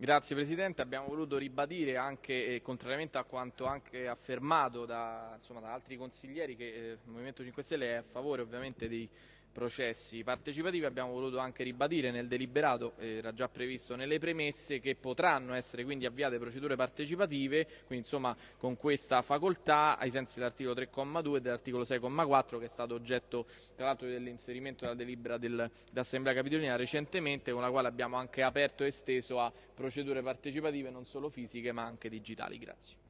Grazie Presidente, abbiamo voluto ribadire anche, eh, contrariamente a quanto anche affermato da, insomma, da altri consiglieri, che eh, il Movimento 5 Stelle è a favore ovviamente dei processi partecipativi abbiamo voluto anche ribadire nel deliberato, era già previsto nelle premesse, che potranno essere quindi avviate procedure partecipative, quindi insomma con questa facoltà ai sensi dell'articolo 3,2 e dell'articolo 6,4 che è stato oggetto tra l'altro dell'inserimento della delibera dell'Assemblea Capitolina recentemente, con la quale abbiamo anche aperto e esteso a procedure partecipative non solo fisiche ma anche digitali. Grazie.